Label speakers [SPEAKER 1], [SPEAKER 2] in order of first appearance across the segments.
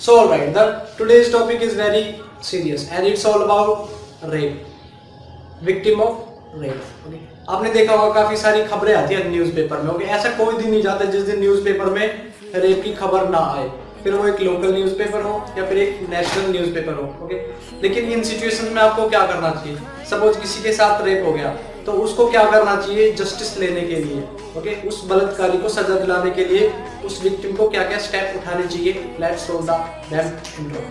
[SPEAKER 1] So alright, the today's topic is very serious and it's all about rape. Victim of rape. Okay. आपने देखा होगा काफ़ी सारी खबरें आती है न्यूज़पेपर में ओके ऐसा कोई दिन नहीं जाता जिस दिन न्यूज़पेपर में रेप की खबर ना आए फिर वो एक लोकल न्यूज़पेपर हो या फिर एक नेशनल न्यूज़पेपर हो ओके लेकिन इन सिचुएशन में आपको क्या करना चाहिए सपोज़ किसी के साथ रेप हो गया तो उसको क्या करना चाहिए जस्टिस लेने के लिए ओके उस बलात्कारी को सजा दिलाने के लिए उस विक्टिम को क्या क्या स्टेप उठाने चाहिए let's roll the damn intro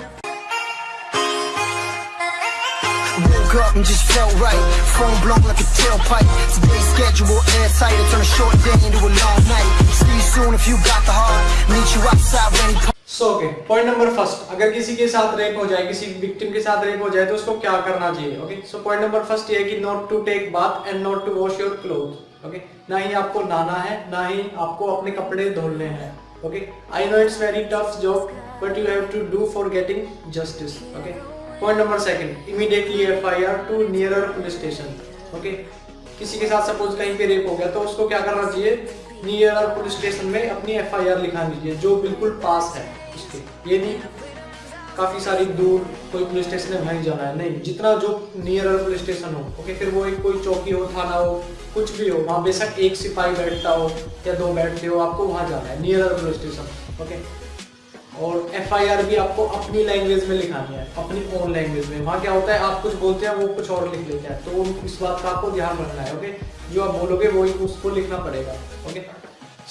[SPEAKER 2] Woke up and just felt right. Phone blown like a tailpipe. Today's schedule airtight. I turn a short day into a long night. See you soon if you got the heart. Meet you outside when he
[SPEAKER 1] so okay point number first अगर किसी के साथ rape हो जाए, किसी victim के साथ rape हो जाए तो उसको क्या करना चाहिए? Okay so point number first ये है कि not to take bath and not to wash your cloth okay ना ही आपको नहाना है, ना ही आपको अपने कपड़े धोने हैं. Okay I know it's very tough job but you have to do for getting justice okay point number second immediately FIR to nearer police station okay किसी के साथ सपोज़ कहीं पे रेप हो गया तो उसको क्या करना चाहिए? नियर पुलिस स्टेशन में अपनी एफआईआर लिखानी चाहिए जो बिल्कुल पास है. उसके ये नहीं, काफ़ी सारी दूर कोई पुलिस स्टेशन है, वहीं जाना है। नहीं, जितना जो नियर पुलिस स्टेशन हो ओके फिर वो एक कोई चौकी हो, थाना हो, कुछ भी हो, वहाँ बेशक एक सिपाही बैठता हो या दो बैठते हो, आपको वहाँ जाना है नियर पुलिस स्टेशन ओके और एफआईआर भी आपको अपनी लैंग्वेज में लिखानी है, अपनी ओन लैंग्वेज में। वहाँ क्या होता है, आप कुछ बोलते हैं, वो कुछ और लिख लेते हैं। तो इस बात का आपको ध्यान रखना है ओके जो आप बोलोगे वही उसको लिखना पड़ेगा okay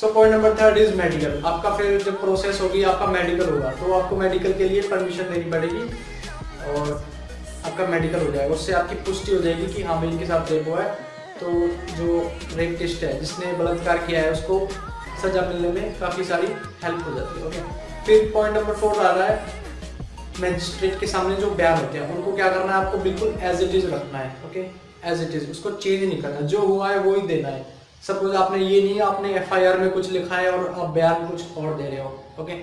[SPEAKER 1] so point number third is medical आपका फिर जब प्रोसेस होगी, आपका मेडिकल होगा तो आपको मेडिकल के लिए परमिशन देनी पड़ेगी और आपका मेडिकल हो जाएगा। उससे आपकी पुष्टि हो जाएगी कि हाँ भाई इनके साथ रेप हुआ है। तो जो रेप टेस्ट है, जिसने बलात्कार किया है, उसको सजा मिलने में काफ़ी सारी हेल्प हो जाती है ओके फिर पॉइंट नंबर फोर आ रहा है मैजिस्ट्रेट के सामने जो बयान होते हैं, उनको क्या करना है, आपको बिल्कुल एज इट इज़ रखना है ओके एज इट इज़ उसको चेंज नहीं करना। जो हुआ है, वो ही देना है। सपोज़ आपने ये नहीं, आपने एफ़ में कुछ लिखा है और आप बयान कुछ और दे रहे हो ओके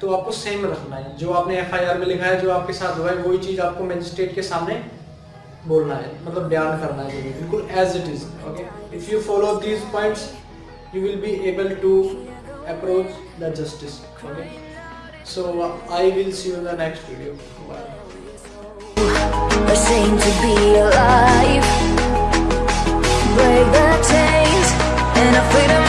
[SPEAKER 1] तो आपको सेम रखना है। जो आपने एफ़ में लिखा है, जो आपके साथ हुआ है, वही चीज़ आपको मैजिस्ट्रेट के सामने बोलना है मतलब बयान करना है। बिल्कुल as it is okay if you follow these points you will be able to approach the justice okay will see you in the next video. Bye.
[SPEAKER 3] Ashamed to be alive. Chains And afraid